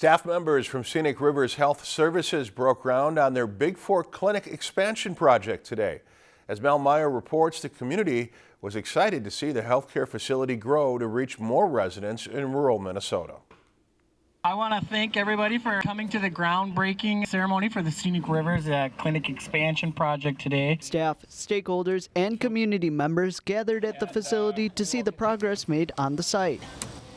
Staff members from Scenic Rivers Health Services broke ground on their Bigfork Clinic expansion project today. As Mel Meyer reports, the community was excited to see the healthcare facility grow to reach more residents in rural Minnesota. I want to thank everybody for coming to the groundbreaking ceremony for the Scenic Rivers uh, Clinic expansion project today. Staff, stakeholders, and community members gathered at the facility to see the progress made on the site.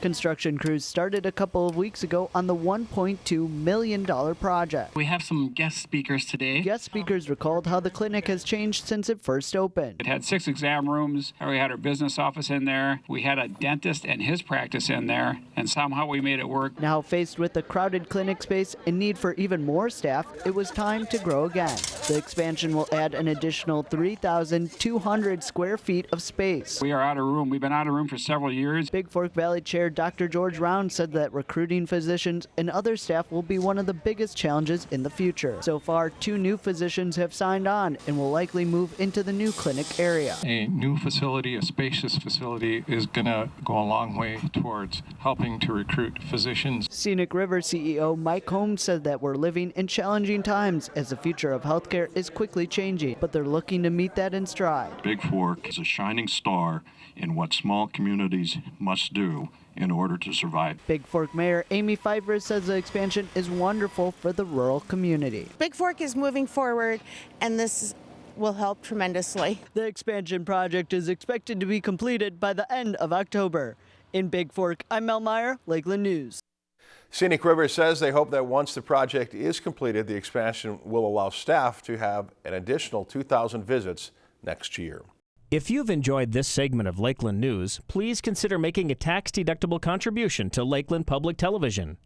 Construction crews started a couple of weeks ago on the $1.2 million project. We have some guest speakers today. Guest speakers recalled how the clinic has changed since it first opened. It had six exam rooms. We had our business office in there. We had a dentist and his practice in there, and somehow we made it work. Now faced with a crowded clinic space and need for even more staff, it was time to grow again. The expansion will add an additional 3,200 square feet of space. We are out of room. We've been out of room for several years. Bigfork Valley Chair Dr. George Round said that recruiting physicians and other staff will be one of the biggest challenges in the future. So far, two new physicians have signed on and will likely move into the new clinic area. A new facility, a spacious facility, is going to go a long way towards helping to recruit physicians. Scenic River CEO Mike Holmes said that we're living in challenging times as the future of healthcare is quickly changing, but they're looking to meet that in stride. Bigfork is a shining star in what small communities must do in order to survive. Bigfork Mayor Amy Pfeiffer says the expansion is wonderful for the rural community. Bigfork is moving forward, and this will help tremendously. The expansion project is expected to be completed by the end of October. In Bigfork, I'm Mel Meyer, Lakeland News. Scenic River says they hope that once the project is completed, the expansion will allow staff to have an additional 2,000 visits next year. If you've enjoyed this segment of Lakeland News, please consider making a tax-deductible contribution to Lakeland Public Television.